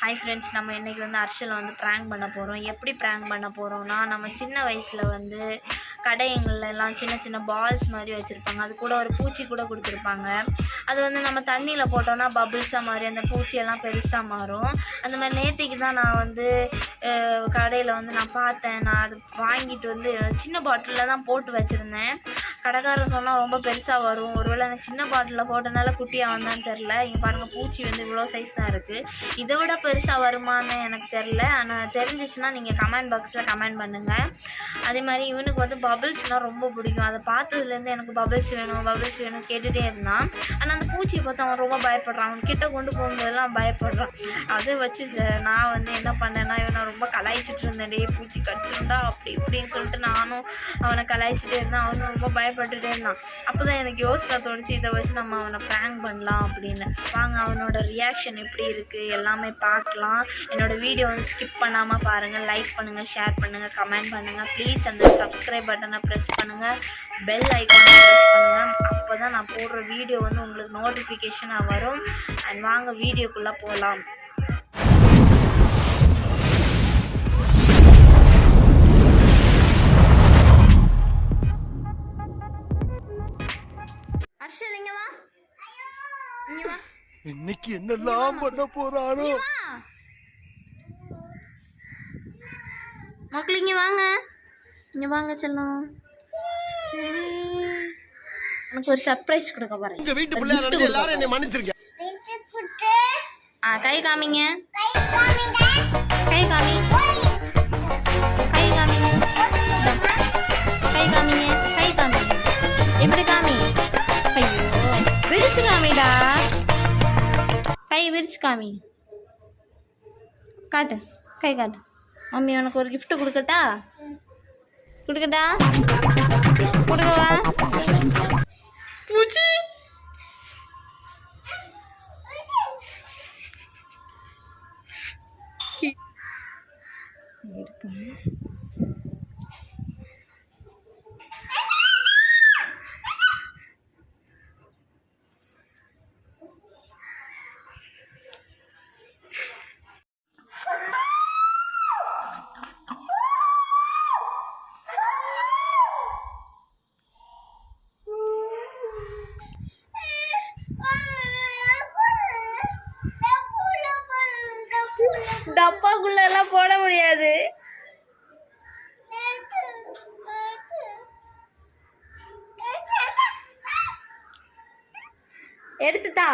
Hi friends நம்ம இன்றைக்கி வந்து அர்ஷலை வந்து ப்ராங்க் பண்ண போகிறோம் எப்படி ப்ராங்க் பண்ண போகிறோம்னா நம்ம சின்ன வயசில் வந்து கடைங்கள்லாம் சின்ன சின்ன பால்ஸ் மாதிரி வச்சுருப்பாங்க. அது கூட ஒரு பூச்சி கூட கொடுத்துருப்பாங்க. அது வந்து நம்ம தண்ணியில் போட்டோம்னா பபிள்ஸாக மாதிரி அந்த பூச்சியெல்லாம் பெருசாக மாறும். அந்த மாதிரி நேற்றுக்கு தான் நான் வந்து கடையில் வந்து நான் பார்த்தேன். நான் அது வாங்கிட்டு வந்து சின்ன பாட்டிலில் தான் போட்டு வச்சுருந்தேன். கடைக்காரன் சொன்னால் ரொம்ப பெருசாக வரும். ஒருவேளை நான் சின்ன பாட்டிலில் போட்டனால குட்டியாக வந்தான்னு தெரில இங்கே பாருங்கள் பூச்சி வந்து இவ்வளோ சைஸ் தான் இருக்குது இதை விட பெருசாக வருமான்னு எனக்கு தெரில ஆனால் தெரிஞ்சிச்சுன்னா நீங்கள் கமெண்ட் பாக்ஸில் கமெண்ட் பண்ணுங்கள் அதே மாதிரி இவனுக்கு வந்து பபிள்ஸ்னால் ரொம்ப பிடிக்கும். அதை பார்த்ததுலேருந்து எனக்கு பபிள்ஸ் வேணும் பபிள்ஸ் வேணும் கேட்டுகிட்டே இருந்தான். ஆனால் அந்த பூச்சியை பார்த்து அவன் ரொம்ப பயப்படுறான். அவன் கிட்ட கொண்டு போகும்போதெல்லாம் பயப்படுறான். அதை வச்சு நான் வந்து என்ன பண்ணேன்னா இவனை ரொம்ப கலாய்ச்சிட்டு இருந்தேன். டே பூச்சி கடிச்சிருந்தா அப்படி இப்படின்னு சொல்லிட்டு நானும் அவனை கலாய்ச்சிட்டே இருந்தேன். அவனும் ரொம்ப பட்டுட்டே இருந்தான் அப்போ தான் எனக்கு யோசனை தோணுச்சு இதை வச்சு நம்ம அவனை ப்ராங்க் பண்ணலாம் அப்படின்னு. வாங்க அவனோட ரியாக்ஷன் எப்படி இருக்குது எல்லாமே பார்க்கலாம். என்னோடய வீடியோ வந்து ஸ்கிப் பண்ணாமல் பாருங்கள் லைக் பண்ணுங்கள் ஷேர் பண்ணுங்கள் கமெண்ட் பண்ணுங்கள் ப்ளீஸ் அந்த சப்ஸ்கிரைப் பட்டனை ப்ரெஸ் பண்ணுங்கள் பெல் ஐக்கானை ப்ரெஸ் பண்ணுங்கள் அப்போ தான் நான் போடுற வீடியோ வந்து உங்களுக்கு நோட்டிஃபிகேஷனாக வரும். அண்ட் வாங்க வீடியோக்குள்ளே போகலாம் ஹர்ஷல் இங்க வா. இங்க வா. இன்னைக்கு என்னெல்லாம் பண்ண வா. மக்கள் இங்க வாங்க. இங்க வாங்க செல்லம். உனக்கு ஒரு சர்ப்ரைஸ் கொடுக்க போறேன். உங்க வீட்டு பிள்ளையா நினைச்சு எல்லாரும் என்னை மன்னிச்சிருங்க. ஆ கை காமிங்க. கை காமி. கை விரிச்சு காமி. காட்டு கை காட்டு. மம்மி உனக்கு ஒரு கிஃப்ட் கொடுக்கட்டா? கொடுக்கட்டா? கொடுக்கவா? பூச்சி! எடுக்கணும் டப்பாக்குள்ள எல்லாம் போட முடியாது. எடுத்துட்டா?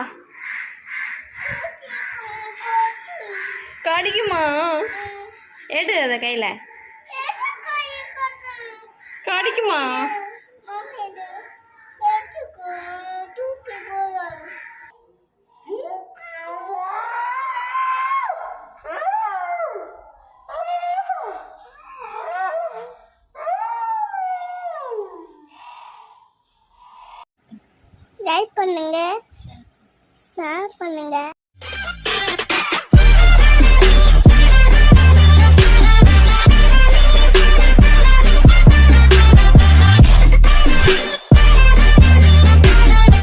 கடிக்குமா? எடு அதை கையில். கடிக்குமா? லைக் பண்ணுங்க. ஷேர் பண்ணுங்க.